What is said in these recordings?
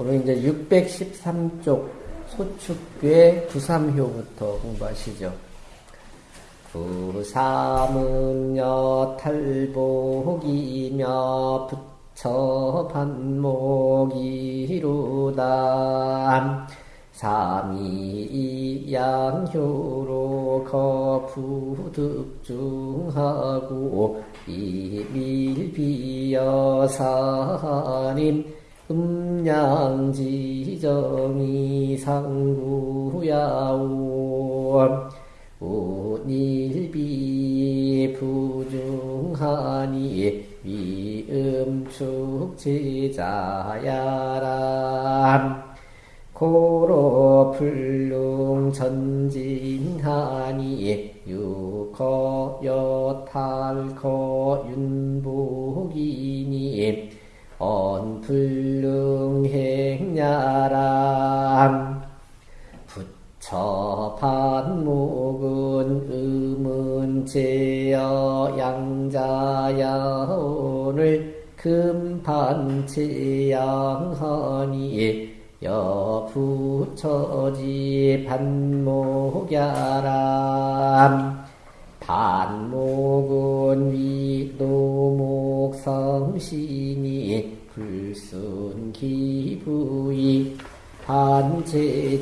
오늘 이제 613쪽 소축괴 구삼효부터 공부하시죠. 구삼은 여탈복이며 부처 반목이루다 삼이 양효로 거푸득중하고 이밀비여사님 음양지정이 상구야오 운일비 부중하니 위음축 제자야람 고로 불능 전진하니 유거 여탈거 윤복이니 언불능 행야람 부처 반목은 음은 제여 양자야 오늘 금반체양하니 여부처지 반목야람 반목은 위도목 성신이 불순기부이 반체지야람.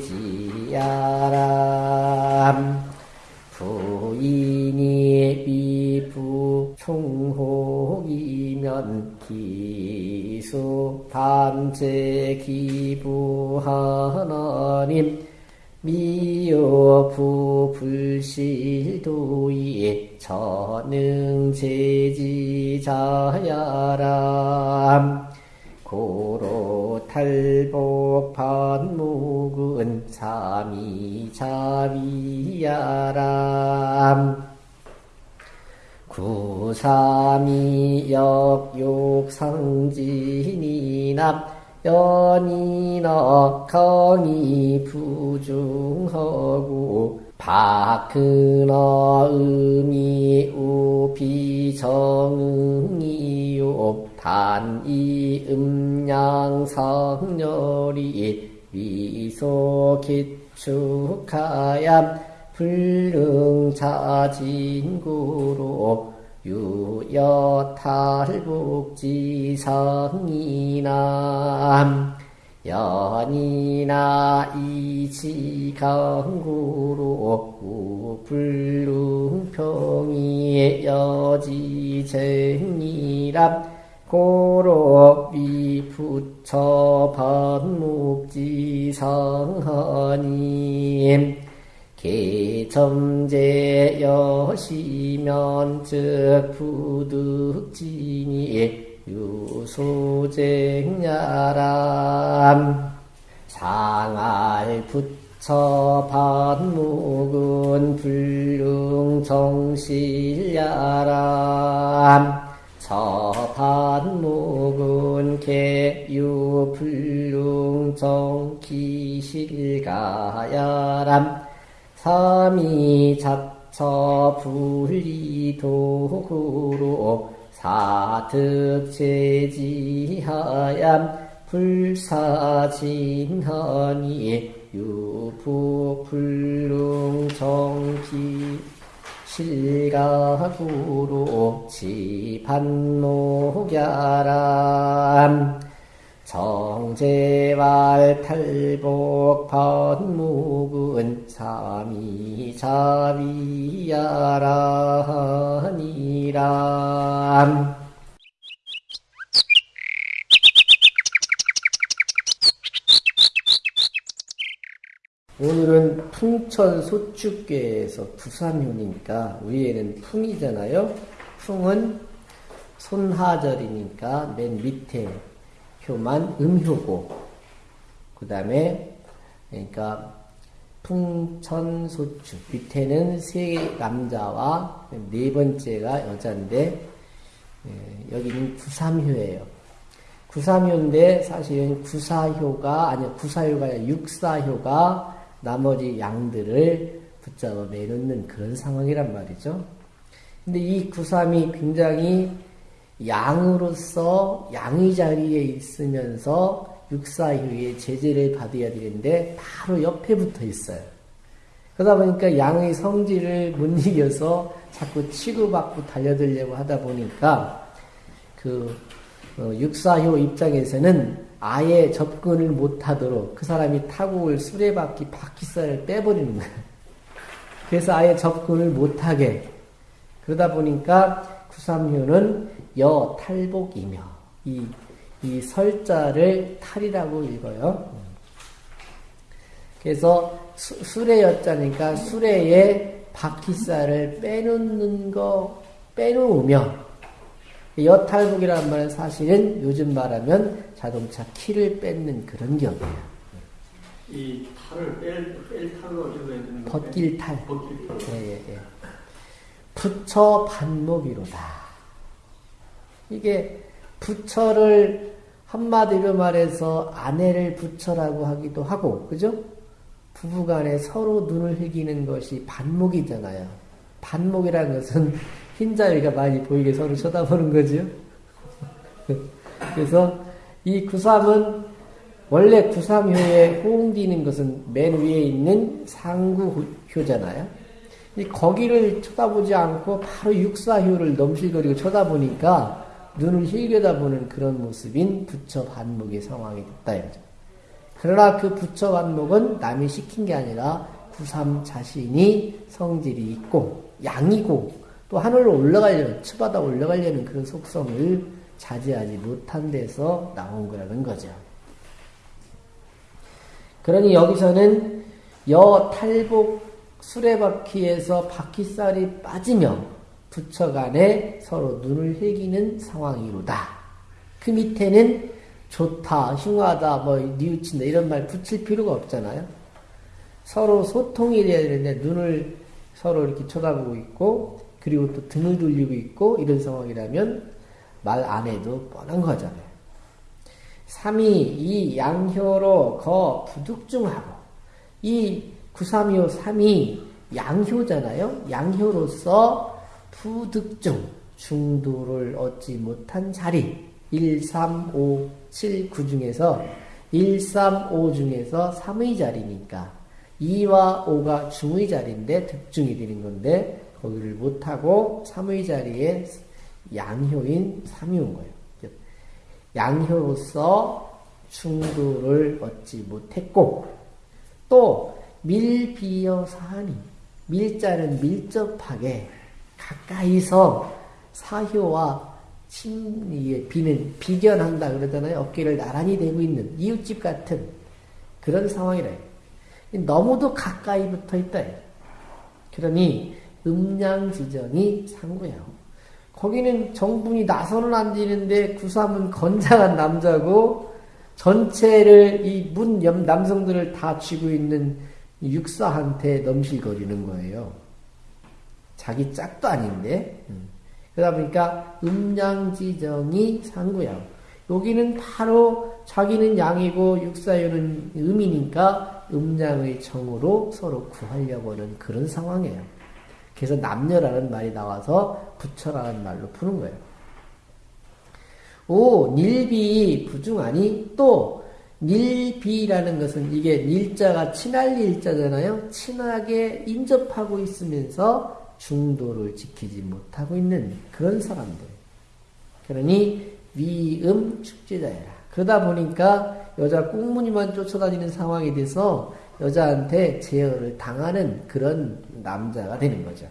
부인이 비부 총혹이면 기수 단체 기부 하나님 미여부 불실도이 전능제지자야람. 고로 탈복 반목은 삼이자비야람. 구삼이 역욕상진이남 연이나 강이 부중하고 박근어 음이 우비정이요. 단이 음양성렬이 위소 기축하얌 불능자진구로 유여탈북지성이남 연이나 이지강구로 우불능평이 여지쟁이람 고로 위부처 반묵지성하님 개점제 여시면 즉 부득진이 유소쟁야람. 상알 부처 반묵은 불능정실야람. 저반묵은 개유불능정기실가야람 삼이자처 분리도구로 사득제지하얌 불사진하니 유부불능정기 실가구로 지반목야람 정제왈 탈복 반묵은 삼이자비야라니람 오늘은 풍천 소축계에서 부산효니까 위에는 풍이잖아요. 풍은 손하절이니까 맨 밑에 효만 음효고 그 다음에 그러니까 풍천소축 밑에는 세 남자와 네 번째가 여자인데 예, 여기는 구삼효예요. 구삼효인데 사실은 구사효가 아니 구사효가 아니라 육사효가 나머지 양들을 붙잡아 내놓는 그런 상황이란 말이죠. 근데 이 구삼이 굉장히 양으로서 양의 자리에 있으면서 육사휴의 제재를 받아야 되는데 바로 옆에 붙어 있어요. 그러다 보니까 양의 성질을 못 이겨서 자꾸 치고받고 달려들려고 하다 보니까 그 어, 육사효 입장에서는 아예 접근을 못하도록 그 사람이 타고 올 수레바퀴 바퀴살을 빼버리는 거예요. 그래서 아예 접근을 못하게 그러다 보니까 구삼효는 여 탈복이며 이, 이 설자를 탈이라고 읽어요. 그래서 수, 레였자니까 수레에 바퀴살을 빼놓는 거 빼놓으며 여탈북이라는 말은 사실은 요즘 말하면 자동차 키를 뺏는 그런 경우예요. 이 탈을 뺄, 뺄 탈로 읽어야 되는 벗길 탈. 벗길 탈. 예, 예, 예. 부처 반목이로다. 이게 부처를 한마디로 말해서 아내를 부처라고 하기도 하고, 그죠? 부부간에 서로 눈을 흘기는 것이 반목이잖아요. 반목이라는 것은 흰자위가 많이 보이게 서로 쳐다보는 거죠. 그래서 이 구삼은 원래 구삼효에 호응되는 것은 맨 위에 있는 상구효잖아요. 거기를 쳐다보지 않고 바로 육사효를 넘실거리고 쳐다보니까 눈을 힐겨다보는 그런 모습인 부처 반목의 상황이 됐다. 이거죠. 그러나 그 부처 반목은 남이 시킨 게 아니라 구삼 자신이 성질이 있고 양이고 또 하늘로 올라가려는 치바다 올라가려는 그런 속성을 자제하지 못한 데서 나온 거라는 거죠. 그러니 여기서는 여 탈복 수레바퀴에서 바퀴살이 빠지며 부처 간에 서로 눈을 흘기는 상황이로다. 그 밑에는 좋다, 흉하다, 뭐 뉘우친다 이런 말 붙일 필요가 없잖아요. 서로 소통이 돼야 되는데 눈을 서로 이렇게 쳐다보고 있고 그리고 또 등을 돌리고 있고 이런 상황이라면 말 안 해도 뻔한 거잖아요. 3이 이 양효로 거 부득중하고 이 932호 3이 양효잖아요. 양효로서 부득중 중도를 얻지 못한 자리 1, 3, 5, 7, 9 중에서 1, 3, 5 중에서 3의 자리니까 2와 5가 중의 자리인데 득중이 되는 건데 거기를 못하고 3의 자리에 양효인 3이 온 거예요. 양효로서 충도를 얻지 못했고 또 밀비여 사하니 밀자는 밀접하게 가까이서 사효와 침, 비는 비견한다 그러잖아요. 어깨를 나란히 대고 있는 이웃집 같은 그런 상황이라 너무도 가까이 붙어 있다. 그러니 음양 지정이 상구예요. 거기는 정분이 나서는 안 되는데 구삼은 건장한 남자고 전체를 이문 남성들을 다 쥐고 있는 육사한테 넘실거리는 거예요. 자기 짝도 아닌데. 음. 그러다 보니까 음양지정이 상구야. 여기는 바로 자기는 양이고 육사유는 음이니까 음양의 정으로 서로 구하려고 하는 그런 상황이에요. 그래서 남녀라는 말이 나와서 부처라는 말로 푸는 거예요. 오, 닐비 부중하니 또 닐비라는 것은 이게 닐자가 친할 일자잖아요. 친하게 인접하고 있으면서 중도를 지키지 못하고 있는 그런 사람들. 그러니 위음 축제자야라. 그러다 보니까 여자 꽁무니만 쫓아다니는 상황이 돼서 여자한테 제어를 당하는 그런 남자가 되는 거죠.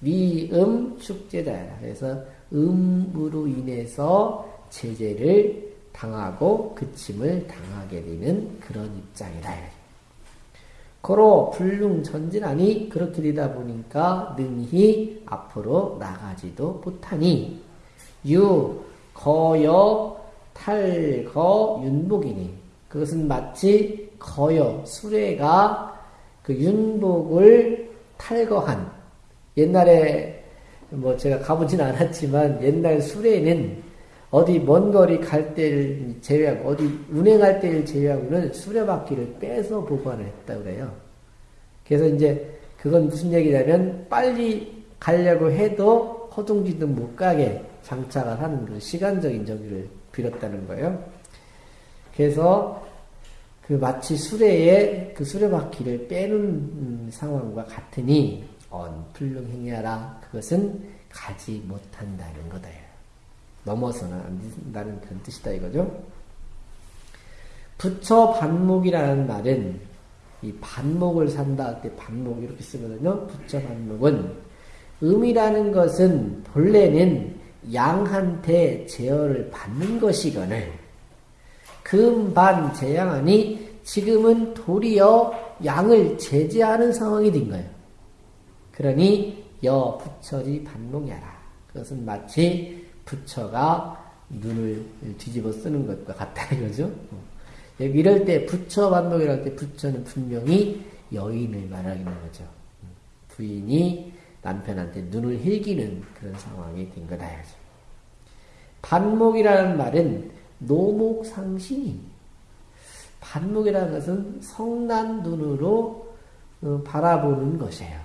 위음 축제자야라. 그래서 음으로 인해서 제재를 당하고 그침을 당하게 되는 그런 입장이다. 고로 불능 전진하니 그렇게 되다 보니까 능히 앞으로 나가지도 못하니. 유 거여 탈거 윤복이니. 그것은 마치 거여 수레가 그 윤복을 탈거한. 옛날에 뭐 제가 가보진 않았지만 옛날 수레는 어디 먼 거리 갈 때를 제외하고 어디 운행할 때를 제외하고는 수레바퀴를 빼서 보관을 했다 그래요. 그래서 이제 그건 무슨 얘기냐면 빨리 가려고 해도 허둥지둥 못 가게 장착을 하는 그 시간적인 저기를 빌었다는 거예요. 그래서 그 마치 수레에 그 수레바퀴를 빼는 음, 상황과 같으니 언풀릉 행하라 그것은 가지 못한다는 거다. 넘어서는 안 된다는 그런 뜻이다 이거죠. 부처 반목이라는 말은 이 반목을 산다 할 때 반목 이렇게 쓰거든요. 부처 반목은 음이라는 것은 본래는 양한테 제어를 받는 것이거늘 금반 제양하니 지금은 도리어 양을 제재하는 상황이 된 거예요. 그러니 여 부처지 반목야라. 그것은 마치 부처가 눈을 뒤집어 쓰는 것과 같다 이거죠. 이럴 때 부처 반목이랄 때 부처는 분명히 여인을 말하는 거죠. 부인이 남편한테 눈을 흘기는 그런 상황이 된 거다 이거죠. 반목이라는 말은 노목상신이 반목이라는 것은 성난 눈으로 어, 바라보는 것이에요.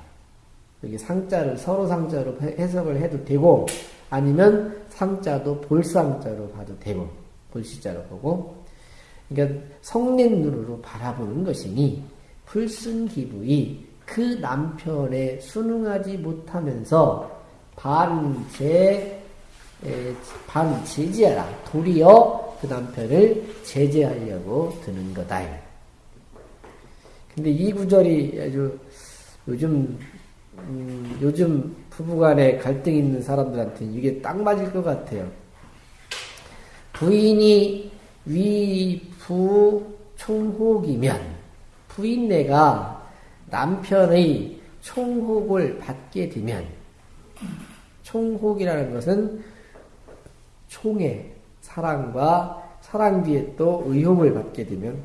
여기 상자를 서로 상자로 해석을 해도 되고 아니면 상자도 볼상자로 봐도 되고 볼시자로 보고 그러니까 성낸 눈으로 바라보는 것이니 불순기부이 그 남편에 순응하지 못하면서 반제 반 제지하라 도리어 그 남편을 제재하려고 드는 거다. 근데 이 구절이 아주 요즘 음, 요즘 부부간에 갈등 있는 사람들한테는 이게 딱 맞을 것 같아요. 부인이 위부 총혹이면 부인네가 남편의 총혹을 받게 되면 총혹이라는 것은 총의 사랑과 사랑 뒤에 또 의혹을 받게 되면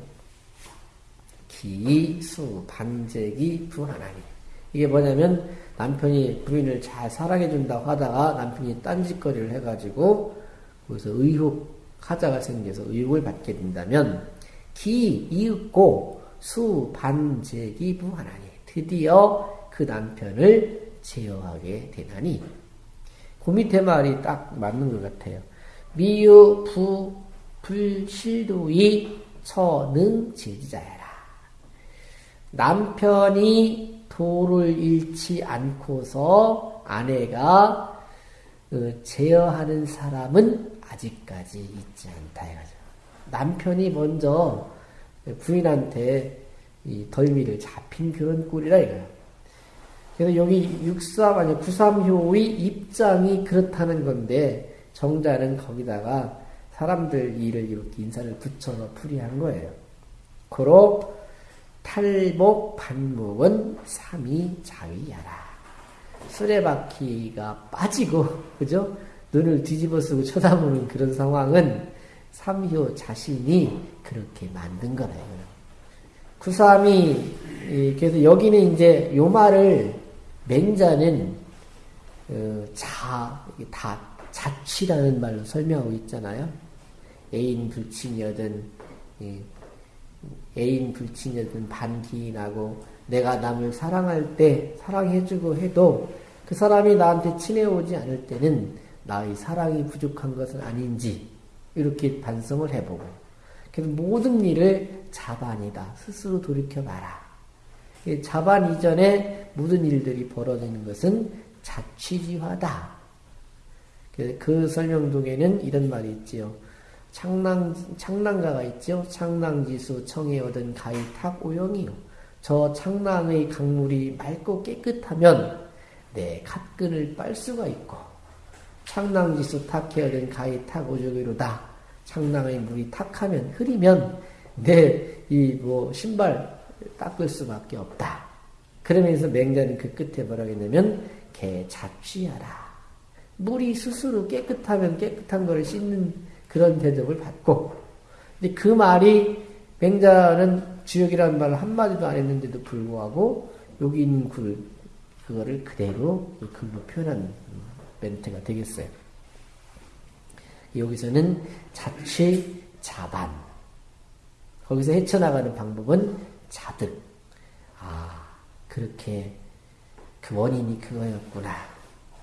기수 반제기 부하나니 이게 뭐냐면 남편이 부인을 잘 사랑해준다고 하다가 남편이 딴짓거리를 해가지고 거기서 의혹 하자가 생겨서 의혹을 받게 된다면 기 이윽고 수 반제기 부하나니 드디어 그 남편을 제어하게 되나니 그 밑에 말이 딱 맞는 것 같아요. 미유 부 불실도이 처능 제지자야라. 남편이 도를 잃지 않고서 아내가 어, 제어하는 사람은 아직까지 있지 않다 이거죠. 남편이 먼저 부인한테 이 덜미를 잡힌 그런 꼴이라 이거예요. 그래서 여기 63 아니 93효의 입장이 그렇다는 건데 정자는 거기다가 사람들 일을 이렇게 인사를 붙여서 풀이한 거예요. 고로 탈복 반목은 삼이 자위야라. 수레바퀴가 빠지고 그죠? 눈을 뒤집어 쓰고 쳐다보는 그런 상황은 삼효 자신이 그렇게 만든 거래요. 구삼이 그래서 여기는 이제 요 말을 맹자는 어, 자, 다 자취라는 말로 설명하고 있잖아요. 애인 불친이든 애인 불친이든 반기인하고 내가 남을 사랑할 때 사랑해주고 해도 그 사람이 나한테 친해오지 않을 때는 나의 사랑이 부족한 것은 아닌지 이렇게 반성을 해보고 그래서 모든 일을 자반이다. 스스로 돌이켜 봐라. 자반 이전에 모든 일들이 벌어지는 것은 자취지화다. 그 설명동에는 이런 말이 있지요. 창랑, 창랑가가 있죠. 창랑지수 청에 얻은 가히 탁 오영이요. 저 창랑의 강물이 맑고 깨끗하면 내 갓근을 빨 수가 있고, 창랑지수 탁해 얻은 가히 탁 오적이로다. 창랑의 물이 탁하면 흐리면 내 이 뭐 신발 닦을 수밖에 없다. 그러면서 맹자는 그 끝에 뭐라고 했냐면 개 잡취하라. 물이 스스로 깨끗하면 깨끗한 것을 씻는 그런 대접을 받고 그 말이 맹자는 주역이라는 말을 한마디도 안 했는데도 불구하고 여기 있는 글 그거를 그대로 글로 표현한 멘트가 되겠어요. 여기서는 자취 자반 거기서 헤쳐나가는 방법은 자득 아 그렇게 그 원인이 그거였구나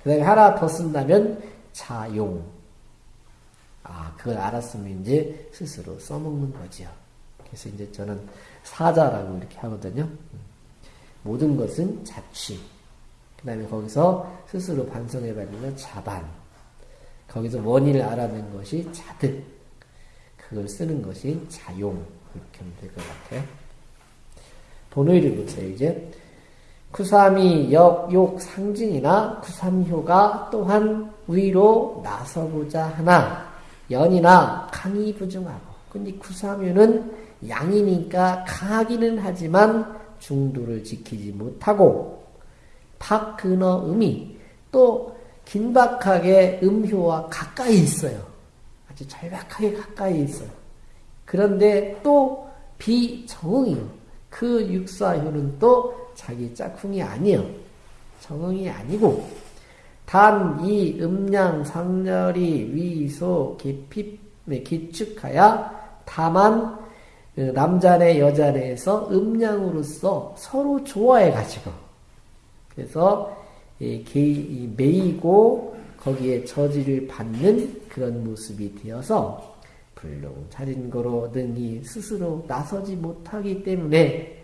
그 다음에 하나 더 쓴다면 자용. 아, 그걸 알았으면 이제 스스로 써먹는 거지요. 그래서 이제 저는 사자라고 이렇게 하거든요. 모든 것은 자취. 그 다음에 거기서 스스로 반성해버리면 자반. 거기서 원인을 알아낸 것이 자득. 그걸 쓰는 것이 자용. 이렇게 하면 될 것 같아요. 본의를 보세요, 이제. 쿠삼이 역, 욕, 상징이나 쿠삼효가 또한 위로 나서보자 하나, 연이나 강이 부중하고, 근데 쿠삼효는 양이니까 강하기는 하지만 중도를 지키지 못하고, 박근어 음이 또 긴박하게 음효와 가까이 있어요. 아주 절박하게 가까이 있어요. 그런데 또 비정응이요. 그 육사효는 또 자기 짝꿍이 아니요. 정응이 아니고 단 이 음양 상렬이 위소 깊이 기축하여 다만 남자네 여자네에서 음양으로서 서로 좋아해 가지고 그래서 매이고 거기에 저지를 받는 그런 모습이 되어서 불능 자린거로 능히 스스로 나서지 못하기 때문에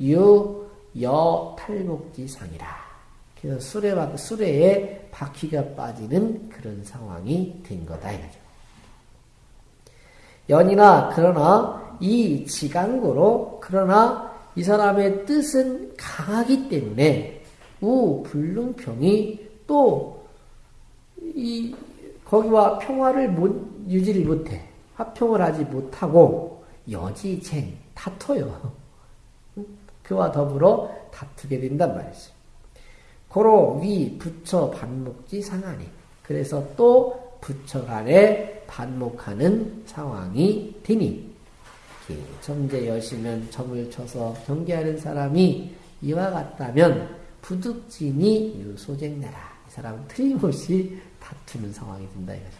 유, 여, 탈목지상이라. 그래서 수레, 수레에 바퀴가 빠지는 그런 상황이 된 거다. 이거죠. 연이나, 그러나, 이 지강고로, 그러나 이 사람의 뜻은 강하기 때문에, 우, 불능평이 또, 이, 거기와 평화를 못, 유지를 못해. 화평을 하지 못하고, 여지쟁, 다퉈요. 그와 더불어 다투게 된단 말이죠. 고로 위 부처 반목지 상하니 그래서 또 부처 간에 반목하는 상황이 되니 점제 여시면 점을 쳐서 경계하는 사람이 이와 같다면 부득진이 유소쟁내라 이 사람은 틀림없이 다투는 상황이 된다 이거죠.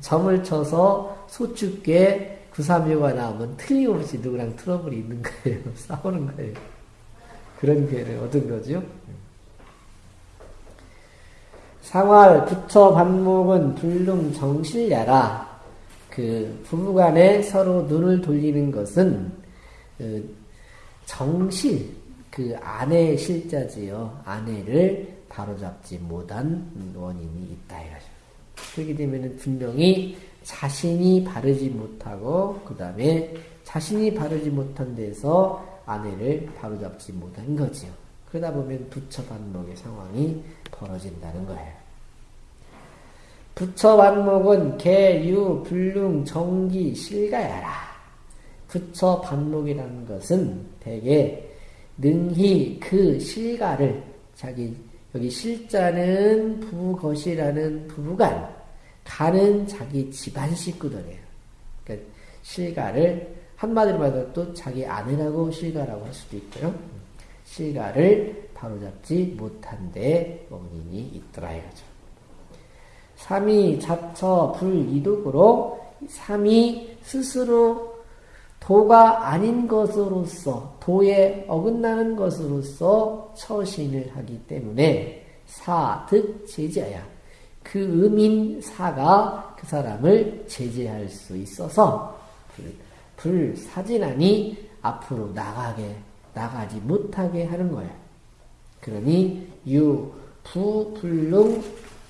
점을 쳐서 소축계 구삼묘가 나오면 틀림없이 누구랑 트러블이 있는 거예요. 싸우는 거예요. 그런 기회를 얻은 거죠. 상활 부처 반목은 불능 정실야라. 그 부부간에 서로 눈을 돌리는 것은 그 정실 그 아내의 실자지요. 아내를 바로잡지 못한 원인이 있다 이거죠. 그렇게 되면 분명히 자신이 바르지 못하고 그 다음에 자신이 바르지 못한 데서 아내를 바로잡지 못한 거지요. 그러다 보면 부처 반목의 상황이 벌어진다는 거예요. 부처 반목은 개, 유, 불능, 정기, 실가야라. 부처 반목이라는 것은 대개 능히 그 실가를 자기 여기 실자는 부거시라는 부부간 가는 자기 집안 식구들이에요. 그러니까 실가를 한마디로 말해서 또 자기 아내라고 실가라고 할 수도 있고요. 실가를 바로잡지 못한 데 원인이 있더라 이거죠. 삼이 자처 불이득으로 삼이 스스로 도가 아닌 것으로서 도에 어긋나는 것으로서 처신을 하기 때문에 사득 제자야 그 음인 사가 그 사람을 제재할 수 있어서 불사진하니 앞으로 나가게 나가지 못하게 하는 거예요. 그러니 유 부 불능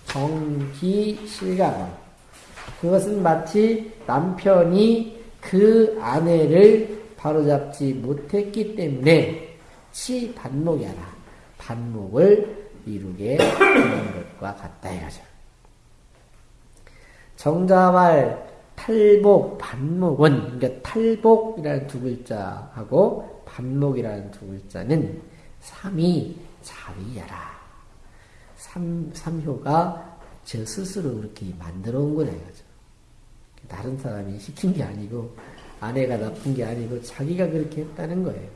정기 실감 그것은 마치 남편이 그 아내를 바로잡지 못했기 때문에 치 반목이라 반목을 이루게 되는 것과 같다 이거죠. 정자말 탈복 반목은 그러니까 탈복이라는 두 글자하고 반목이라는 두 글자는 삼이 자위야라. 삼 삼효가 저 스스로 그렇게 만들어 온 거다 이거죠. 다른 사람이 시킨 게 아니고 아내가 나쁜 게 아니고 자기가 그렇게 했다는 거예요.